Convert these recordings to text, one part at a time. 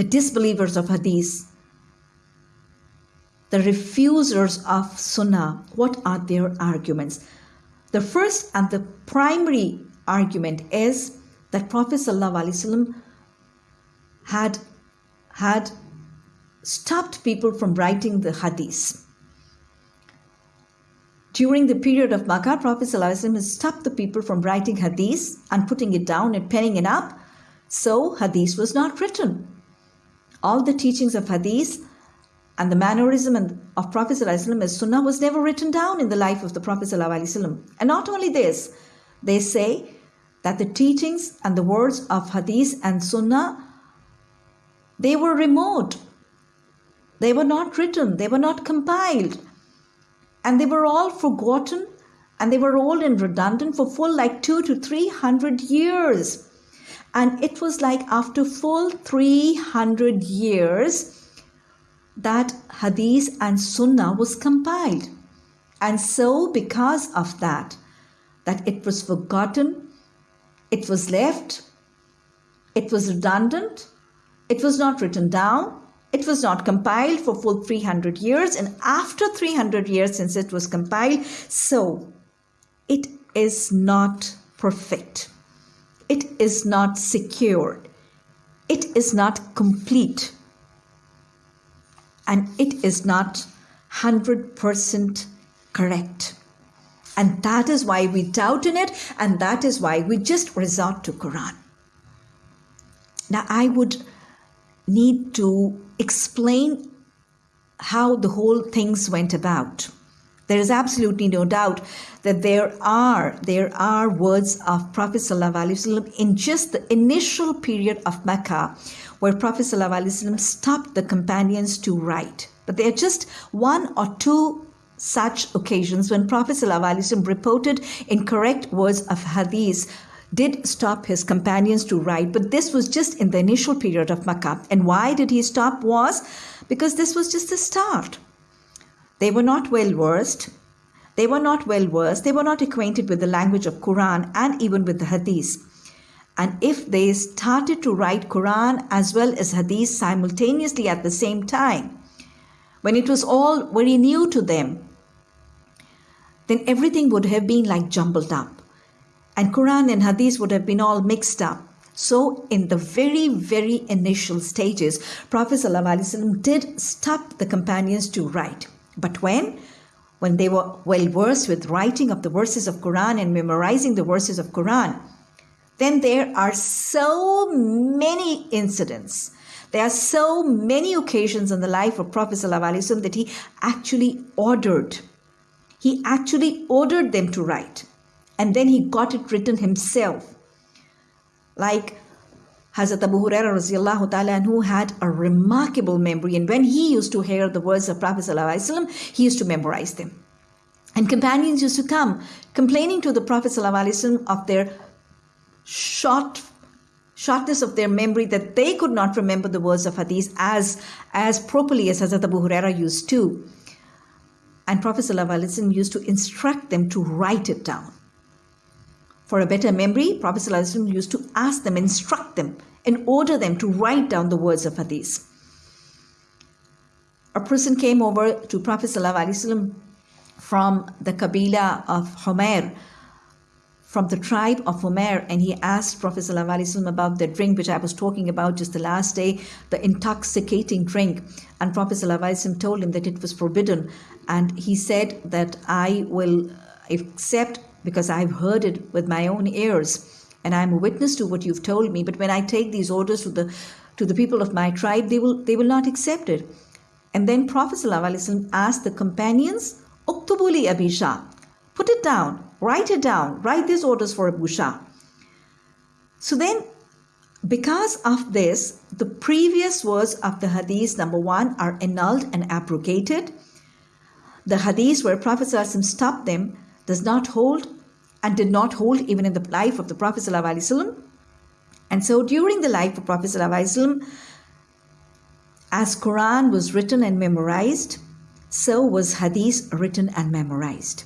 the disbelievers of hadith, the refusers of sunnah, what are their arguments? The first and the primary argument is that Prophet ﷺ had, had stopped people from writing the hadith. During the period of Makkah, Prophet has stopped the people from writing hadith and putting it down and penning it up. So hadith was not written. All the teachings of hadith and the mannerism of Prophet ﷺ as Sunnah was never written down in the life of the Prophet ﷺ. And not only this, they say that the teachings and the words of hadith and Sunnah, they were remote. They were not written, they were not compiled and they were all forgotten and they were old and redundant for full like two to three hundred years. And it was like after full 300 years that Hadith and Sunnah was compiled. And so, because of that, that it was forgotten, it was left, it was redundant, it was not written down, it was not compiled for full 300 years, and after 300 years since it was compiled, so it is not perfect. It is not secured. It is not complete. And it is not 100% correct. And that is why we doubt in it, and that is why we just resort to Quran. Now, I would need to explain how the whole things went about. There is absolutely no doubt that there are there are words of Prophet ﷺ in just the initial period of Mecca, where Prophet ﷺ stopped the companions to write. But there are just one or two such occasions when Prophet ﷺ reported incorrect words of hadith did stop his companions to write, but this was just in the initial period of Makkah. And why did he stop was because this was just the start. They were not well versed. They were not well versed. They were not acquainted with the language of Quran and even with the Hadith. And if they started to write Quran as well as Hadith simultaneously at the same time, when it was all very new to them, then everything would have been like jumbled up and Quran and Hadith would have been all mixed up. So, in the very, very initial stages, Prophet ﷺ did stop the companions to write. But when? When they were well versed with writing of the verses of Quran and memorizing the verses of Quran, then there are so many incidents. There are so many occasions in the life of Prophet ﷺ that he actually ordered. He actually ordered them to write and then he got it written himself. Like Hazrat Abu Hurairah radiallahu ta'ala had a remarkable memory and when he used to hear the words of Prophet sallallahu he used to memorize them. And companions used to come complaining to the Prophet sallallahu of their short shortness of their memory that they could not remember the words of hadith as as properly as Hazrat Abu Huraira used to. And Prophet sallallahu used to instruct them to write it down. For a better memory, Prophet ﷺ used to ask them, instruct them, and order them to write down the words of hadith. A person came over to Prophet ﷺ from the Kabila of Homer, from the tribe of Homer, and he asked Prophet ﷺ about the drink which I was talking about just the last day, the intoxicating drink. And Prophet ﷺ told him that it was forbidden. And he said that I will accept because I've heard it with my own ears and I'm a witness to what you've told me. But when I take these orders to the to the people of my tribe, they will they will not accept it. And then Prophet ﷺ asked the companions, Uktubuli Abisha, put it down, write it down, write these orders for Abu Shah. So then, because of this, the previous words of the hadith, number one, are annulled and abrogated. The hadith where Prophet ﷺ stopped them does not hold and did not hold even in the life of the Prophet ﷺ. And so during the life of Prophet ﷺ, as Quran was written and memorized, so was Hadith written and memorized.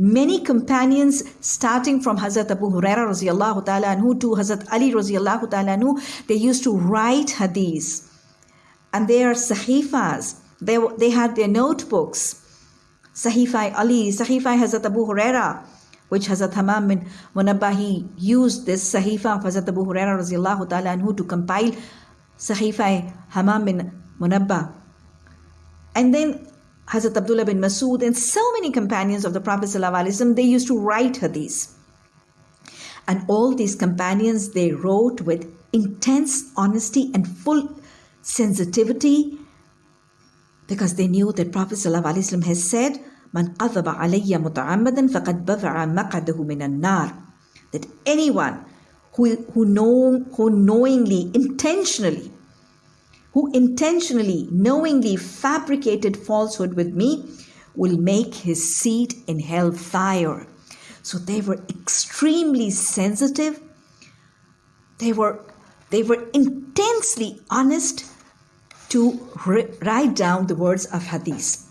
Many companions, starting from Hazrat Abu Huraira anhu to Hazrat Ali anhu, they used to write hadiths. And they are sahifas. They, they had their notebooks. Sahifai Ali, Sahifai Hazrat Abu Huraira, which Hazrat Hamam bin Munabbahi used this Sahifa of Hazrat Abu Huraira radiallahu ta'ala anhu to compile Sahifai Hamam bin Munabbah. And then Hazrat Abdullah bin Masud and so many companions of the Prophet they used to write hadiths. And all these companions, they wrote with intense honesty and full sensitivity because they knew that Prophet has said, Man qadhaba alayya muta'ammadan faqad bafa'a maqadahu minan nar. That anyone who, who, know, who knowingly, intentionally who intentionally, knowingly fabricated falsehood with me will make his seat in hell fire. So they were extremely sensitive. They were, they were intensely honest to write down the words of hadith.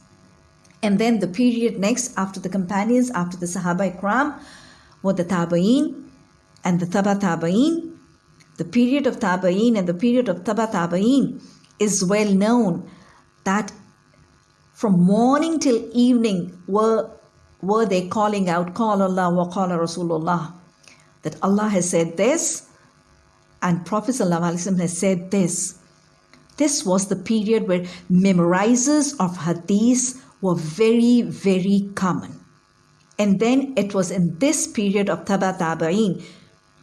And then the period next after the companions, after the Sahaba Ikram, were the Tabaeen and the Taba Tabaeen. The period of Tabaeen and the period of Taba Tabaeen is well known that from morning till evening were, were they calling out, Qala Allah wa Qala Rasulullah, that Allah has said this and Prophet ﷺ has said this. This was the period where memorizers of hadith were very, very common. And then it was in this period of Taba Tabaeen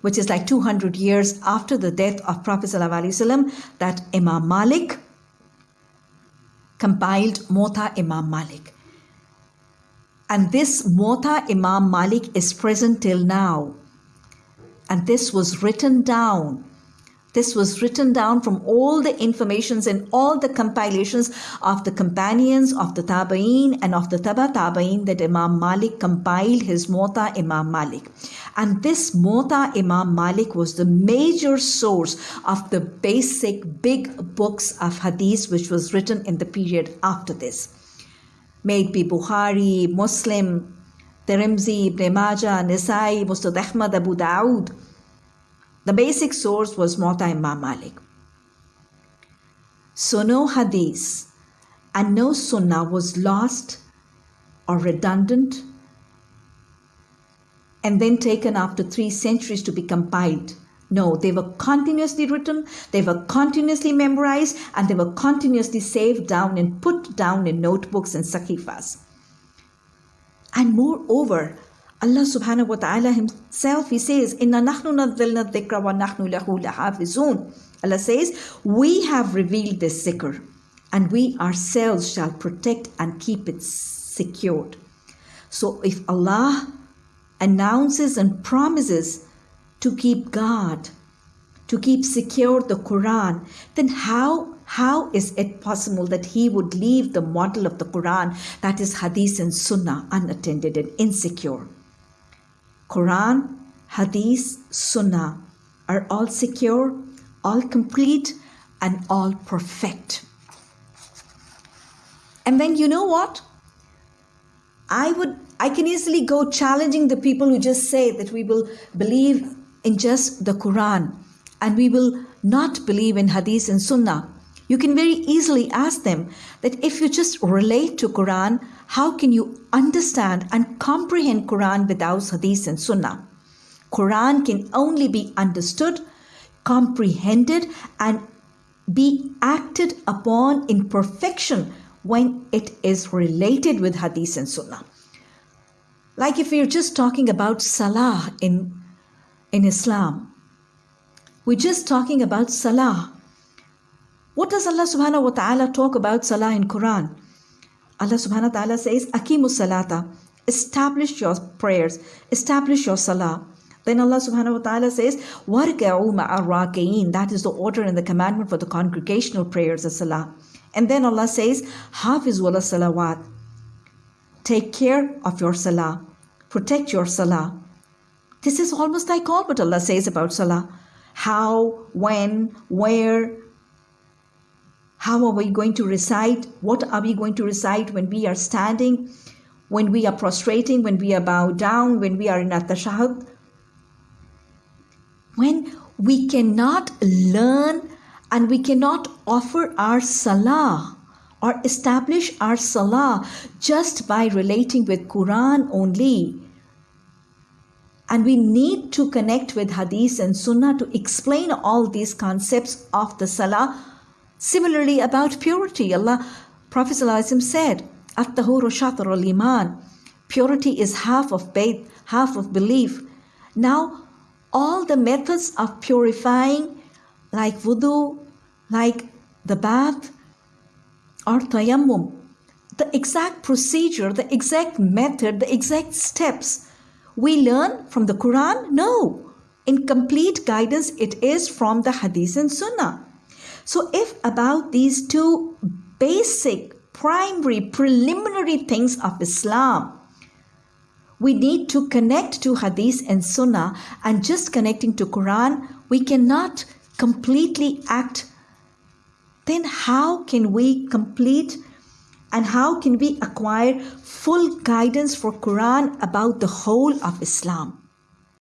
which is like 200 years after the death of Prophet ﷺ, that Imam Malik compiled Muwatta Imam Malik. And this Muwatta Imam Malik is present till now. And this was written down this was written down from all the informations and all the compilations of the companions of the Tabaeen and of the Taba Tabaeen that Imam Malik compiled his Muwatta Imam Malik. And this Muwatta Imam Malik was the major source of the basic big books of hadith which was written in the period after this. May it be Bukhari, Muslim, Tirmidhi, Ibn Majah, Nisai, Musnad Ahmad, Abu Dawood, the basic source was Muwatta Imam Malik. So no hadith and no sunnah was lost or redundant and then taken after three centuries to be compiled. No, they were continuously written, they were continuously memorized, and they were continuously saved down and put down in notebooks and sahifas. And moreover, Allah subhanahu wa ta'ala himself, he says, Inna nahnu nazzalna dhikra. Allah says, we have revealed this zikr and we ourselves shall protect and keep it secured. So if Allah announces and promises to keep God, to keep secure the Quran, then how how is it possible that he would leave the model of the Quran, that is Hadith and Sunnah, unattended and insecure? Quran, Hadith, Sunnah are all secure, all complete, and all perfect. And then you know what? I would I can easily go challenging the people who just say that we will believe in just the Quran and we will not believe in Hadith and Sunnah. You can very easily ask them that if you just relate to Quran, how can you understand and comprehend Quran without Hadith and Sunnah? Quran can only be understood, comprehended, and be acted upon in perfection when it is related with Hadith and Sunnah. Like if we're just talking about Salah in, in Islam, we're just talking about Salah. What does Allah subhanahu wa ta'ala talk about Salah in Quran? Allah subhanahu wa ta'ala says, Akimu salata, establish your prayers, establish your salah. Then Allah subhanahu wa ta'ala says, Warka'u ma'arraqeen. That is the order and the commandment for the congregational prayers of salah. And then Allah says, Hafiz wala salawat. Take care of your salah. Protect your salah. This is almost like all what Allah says about salah. How, when, where, how are we going to recite? What are we going to recite when we are standing? when we are prostrating, when we are bowed down, when we are in at-tashahud, when we cannot learn and we cannot offer our salah or establish our salah just by relating with Quran only. And we need to connect with hadith and sunnah to explain all these concepts of the salah. Similarly, about purity, Allah, Prophet said, At-tahuru shatr al-iman. Purity is half of faith, half of belief. Now, all the methods of purifying, like wudu, like the bath, or tayammum, the exact procedure, the exact method, the exact steps we learn from the Quran? No. In complete guidance, it is from the Hadith and Sunnah. So, if about these two basic, primary, preliminary things of Islam, we need to connect to Hadith and Sunnah, and just connecting to Quran, we cannot completely act. Then, how can we complete and how can we acquire full guidance for Quran about the whole of Islam?